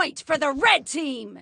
point for the red team!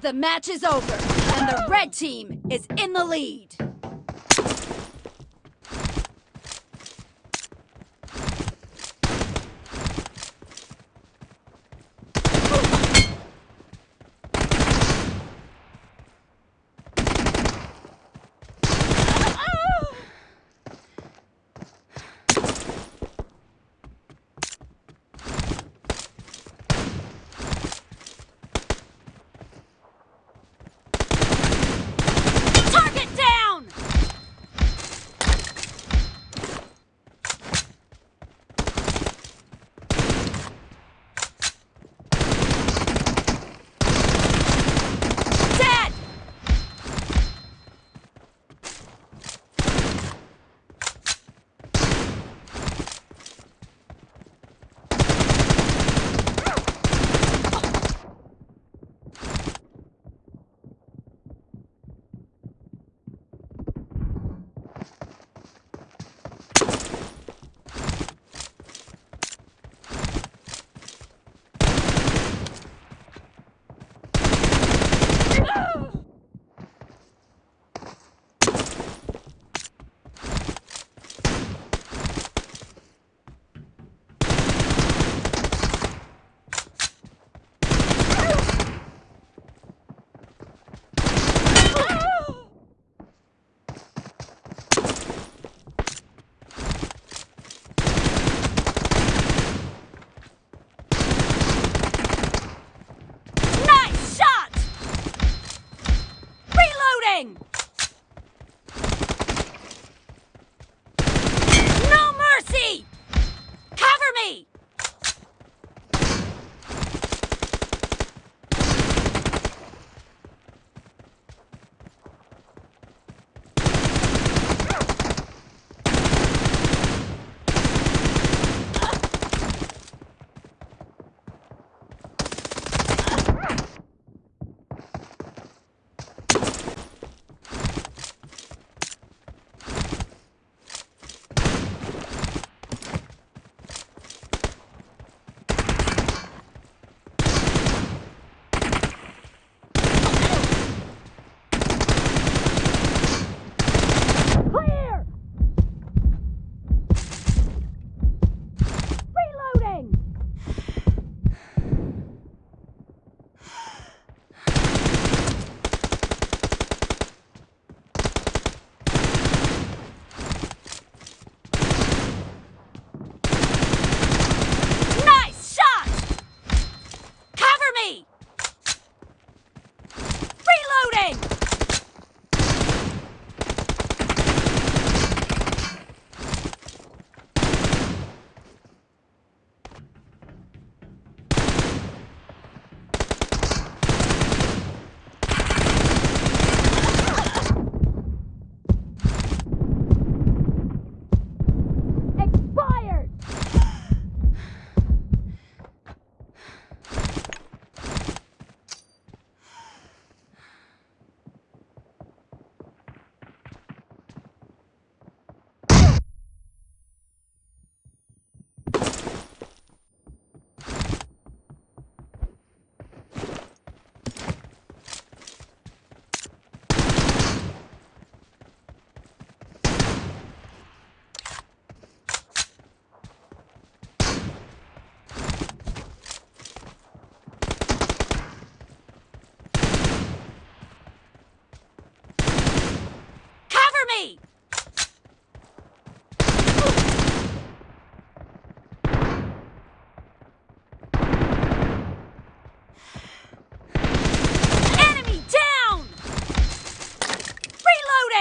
the match is over, and the red team is in the lead. bang!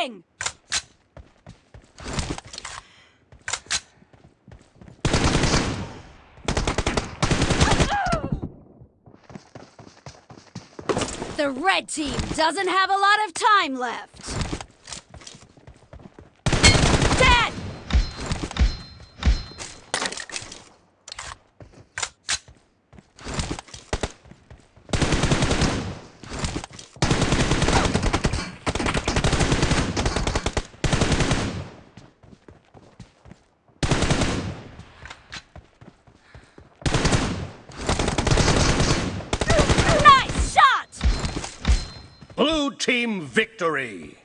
thing! The red team doesn't have a lot of time left. Team victory!